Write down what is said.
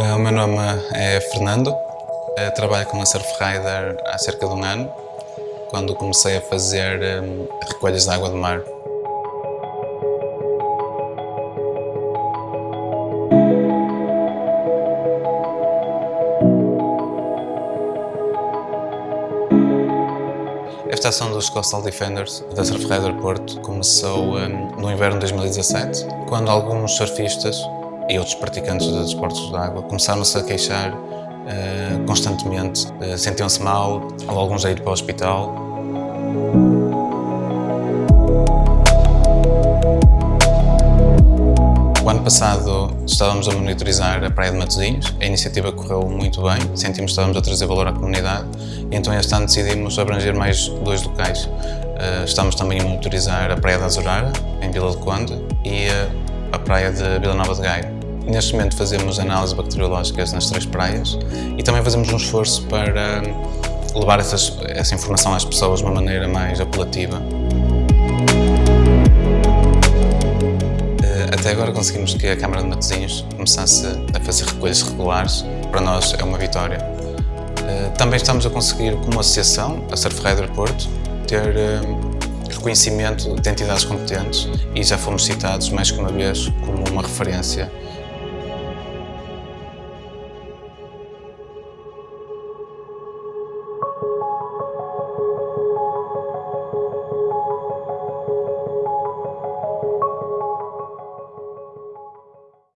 meu nome é Fernando, eu trabalho com a Surfrider há cerca de um ano, quando comecei a fazer um, recolhas de água do mar. Esta ação dos Coastal Defenders da Surfrider Porto começou no inverno de 2017, quando alguns surfistas e outros praticantes de desportos de água começaram-se a queixar uh, constantemente, uh, sentiam-se mal, ou alguns a ir para o hospital. O ano passado estávamos a monitorizar a Praia de Matosinhos, a iniciativa correu muito bem, sentimos que estávamos a trazer valor à comunidade e então este ano decidimos abranger mais dois locais. Uh, estamos também a monitorizar a Praia da Azurara, em Vila do Conde, e a praia de Vila Nova de Gaia. Neste momento fazemos análises bacteriológicas nas três praias e também fazemos um esforço para levar essas, essa informação às pessoas de uma maneira mais apelativa. Eh, até agora conseguimos que a Câmara de Matosinhos começasse a fazer recolhas regulares. Para nós é uma vitória. Eh, também estamos a conseguir, como associação, a Surf Rider Porto, ter eh, reconhecimento de entidades competentes e já fomos citados mais que uma vez como uma referência